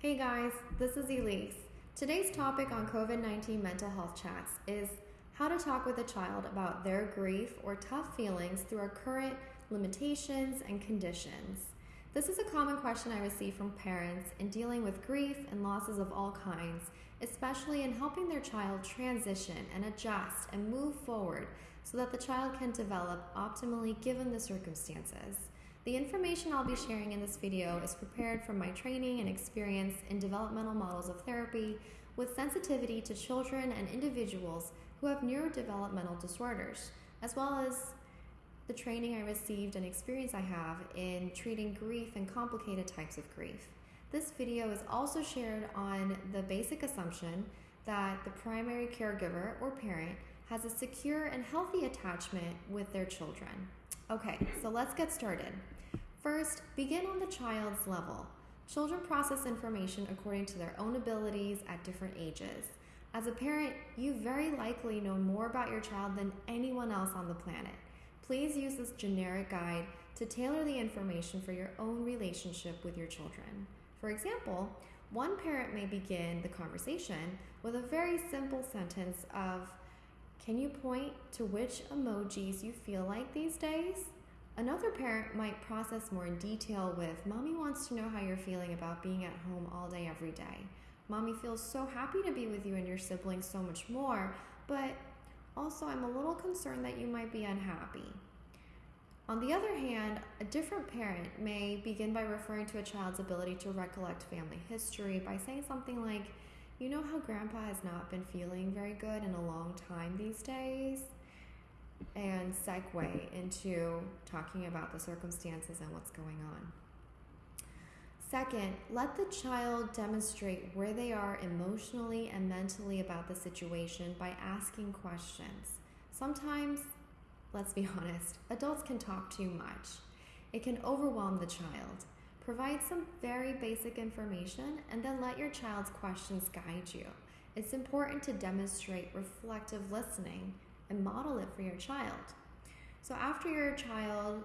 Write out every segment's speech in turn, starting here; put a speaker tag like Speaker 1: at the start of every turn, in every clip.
Speaker 1: Hey guys, this is Elise. Today's topic on COVID 19 mental health chats is how to talk with a child about their grief or tough feelings through our current limitations and conditions. This is a common question I receive from parents in dealing with grief and losses of all kinds, especially in helping their child transition and adjust and move forward so that the child can develop optimally given the circumstances. The information I'll be sharing in this video is prepared from my training and experience in developmental models of therapy with sensitivity to children and individuals who have neurodevelopmental disorders, as well as the training I received and experience I have in treating grief and complicated types of grief. This video is also shared on the basic assumption that the primary caregiver or parent has a secure and healthy attachment with their children. Okay, so let's get started. First, begin on the child's level. Children process information according to their own abilities at different ages. As a parent, you very likely know more about your child than anyone else on the planet. Please use this generic guide to tailor the information for your own relationship with your children. For example, one parent may begin the conversation with a very simple sentence of, Can you point to which emojis you feel like these days? Another parent might process more in detail with, Mommy wants to know how you're feeling about being at home all day, every day. Mommy feels so happy to be with you and your siblings so much more, but also I'm a little concerned that you might be unhappy. On the other hand, a different parent may begin by referring to a child's ability to recollect family history by saying something like, You know how grandpa has not been feeling very good in a long time these days? and segue into talking about the circumstances and what's going on. Second, let the child demonstrate where they are emotionally and mentally about the situation by asking questions. Sometimes, let's be honest, adults can talk too much. It can overwhelm the child. Provide some very basic information and then let your child's questions guide you. It's important to demonstrate reflective listening and model it for your child. So after your child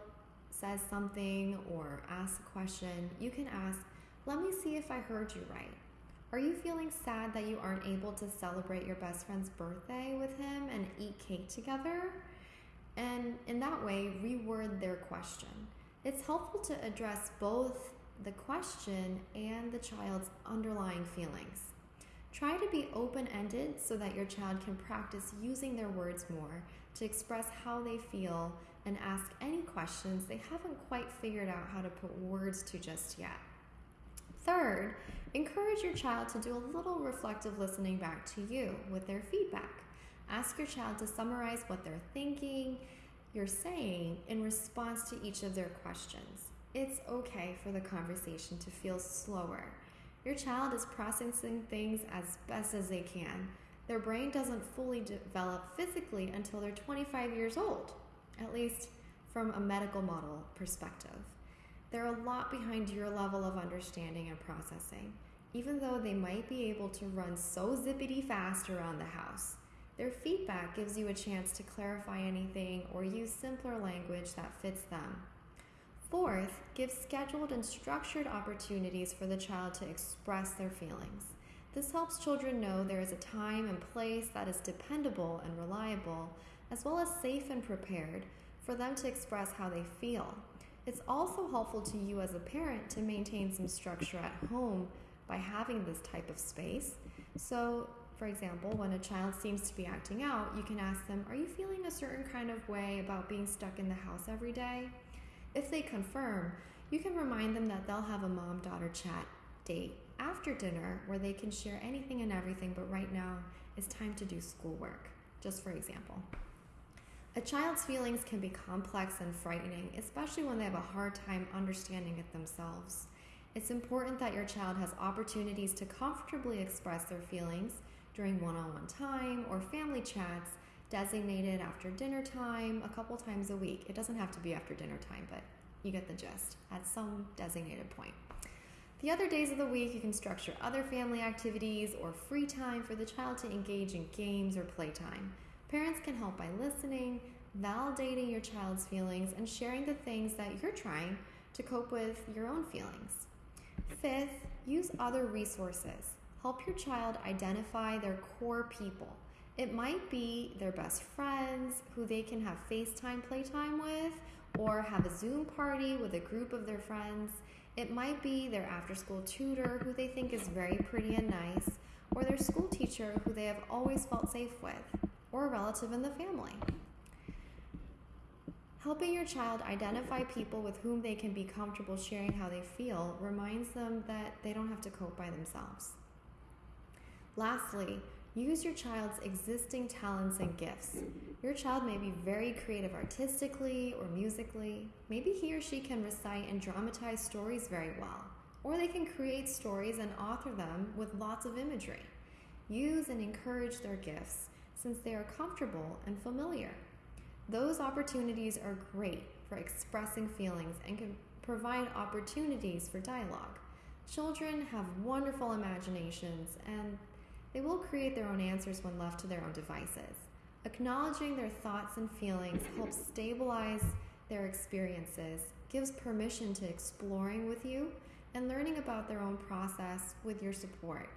Speaker 1: says something or asks a question, you can ask, Let me see if I heard you right. Are you feeling sad that you aren't able to celebrate your best friend's birthday with him and eat cake together? And in that way, reword their question. It's helpful to address both the question and the child's underlying feelings. Try to be open ended so that your child can practice using their words more to express how they feel and ask any questions they haven't quite figured out how to put words to just yet. Third, encourage your child to do a little reflective listening back to you with their feedback. Ask your child to summarize what they're thinking, you're saying in response to each of their questions. It's okay for the conversation to feel slower your child is processing things as best as they can. Their brain doesn't fully develop physically until they're 25 years old, at least from a medical model perspective. They're a lot behind your level of understanding and processing, even though they might be able to run so zippity fast around the house. Their feedback gives you a chance to clarify anything or use simpler language that fits them. Fourth, give scheduled and structured opportunities for the child to express their feelings. This helps children know there is a time and place that is dependable and reliable, as well as safe and prepared for them to express how they feel. It's also helpful to you as a parent to maintain some structure at home by having this type of space. So, for example, when a child seems to be acting out, you can ask them, Are you feeling a certain kind of way about being stuck in the house every day? If they confirm, you can remind them that they'll have a mom daughter chat date after dinner where they can share anything and everything, but right now it's time to do schoolwork, just for example. A child's feelings can be complex and frightening, especially when they have a hard time understanding it themselves. It's important that your child has opportunities to comfortably express their feelings during one on one time or family chats designated after dinner time a couple times a week. It doesn't have to be after dinner time, but you get the gist at some designated point. The other days of the week, you can structure other family activities or free time for the child to engage in games or playtime. Parents can help by listening, validating your child's feelings, and sharing the things that you're trying to cope with your own feelings. Fifth, use other resources. Help your child identify their core people. It might be their best friends who they can have FaceTime playtime with, or have a Zoom party with a group of their friends. It might be their after school tutor who they think is very pretty and nice, or their school teacher who they have always felt safe with, or a relative in the family. Helping your child identify people with whom they can be comfortable sharing how they feel reminds them that they don't have to cope by themselves. Lastly, use your child's existing talents and gifts. Your child may be very creative artistically or musically. Maybe he or she can recite and dramatize stories very well, or they can create stories and author them with lots of imagery. Use and encourage their gifts since they are comfortable and familiar. Those opportunities are great for expressing feelings and can provide opportunities for dialogue. Children have wonderful imaginations and they will create their own answers when left to their own devices. Acknowledging their thoughts and feelings helps stabilize their experiences, gives permission to exploring with you, and learning about their own process with your support.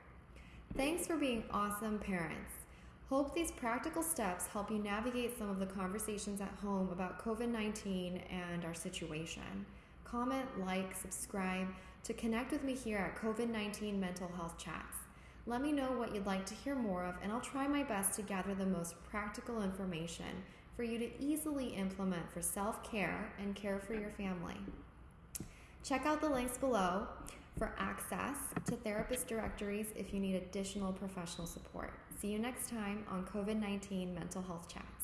Speaker 1: Thanks for being awesome parents. Hope these practical steps help you navigate some of the conversations at home about COVID 19 and our situation. Comment, like, subscribe to connect with me here at COVID 19 Mental Health Chats. Let me know what you'd like to hear more of, and I'll try my best to gather the most practical information for you to easily implement for self care and care for your family. Check out the links below for access to therapist directories if you need additional professional support. See you next time on COVID 19 Mental Health Chat.